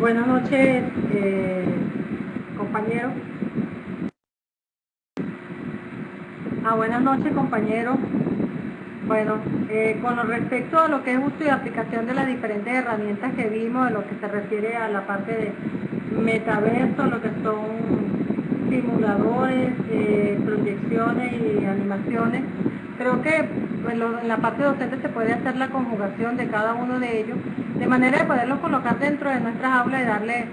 Buenas noches, eh, compañeros. Ah, buenas noches, compañeros. Bueno, eh, con respecto a lo que es uso y aplicación de las diferentes herramientas que vimos, en lo que se refiere a la parte de metaverso, lo que son simuladores, eh, proyecciones y animaciones, creo que en la parte docente se puede hacer la conjugación de cada uno de ellos, de manera de poderlos colocar dentro de nuestras aulas y darle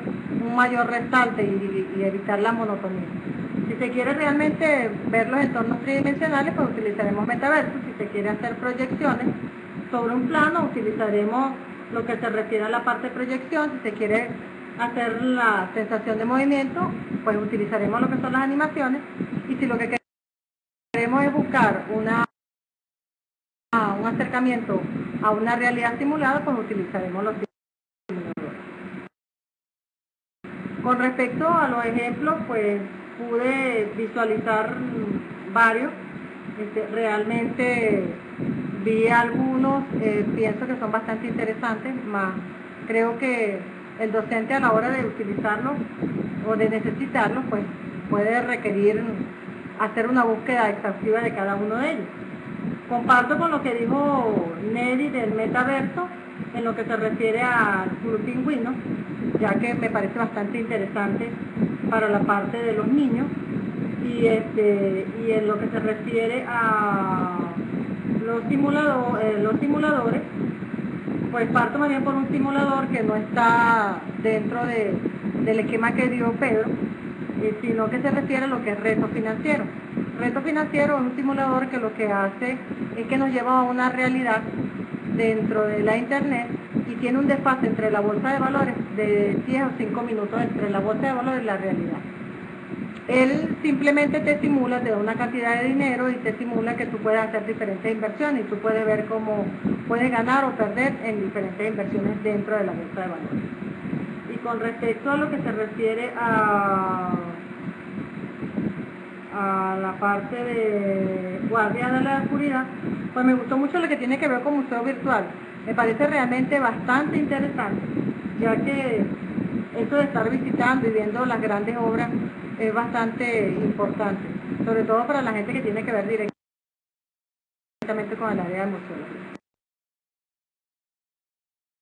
un mayor resalte y evitar la monotonía. Si se quiere realmente ver los entornos tridimensionales, pues utilizaremos metaverso. Si se quiere hacer proyecciones sobre un plano, utilizaremos lo que se refiere a la parte de proyección. Si se quiere hacer la sensación de movimiento, pues utilizaremos lo que son las animaciones. Y si lo que queremos es buscar una, un acercamiento a una realidad simulada, pues utilizaremos los simuladores. Con respecto a los ejemplos, pues pude visualizar varios, este, realmente vi algunos, eh, pienso que son bastante interesantes, más creo que el docente a la hora de utilizarlos o de necesitarlos, pues puede requerir hacer una búsqueda exhaustiva de cada uno de ellos. Comparto con lo que dijo Nelly del metaverso en lo que se refiere al Club Pingüino, ya que me parece bastante interesante para la parte de los niños y, este, y en lo que se refiere a los, eh, los simuladores, pues parto más bien por un simulador que no está dentro del esquema que dio Pedro, eh, sino que se refiere a lo que es reto financiero. Reto financiero es un simulador que lo que hace es que nos lleva a una realidad dentro de la internet y tiene un desfase entre la bolsa de valores de 10 o 5 minutos entre la bolsa de valores y la realidad. Él simplemente te simula, te da una cantidad de dinero y te simula que tú puedes hacer diferentes inversiones y tú puedes ver cómo puedes ganar o perder en diferentes inversiones dentro de la bolsa de valores. Y con respecto a lo que se refiere a, a la parte de guardia de la oscuridad, pues me gustó mucho lo que tiene que ver con museo virtual. Me parece realmente bastante interesante, ya que esto de estar visitando y viendo las grandes obras es bastante importante, sobre todo para la gente que tiene que ver directamente con el área de museo.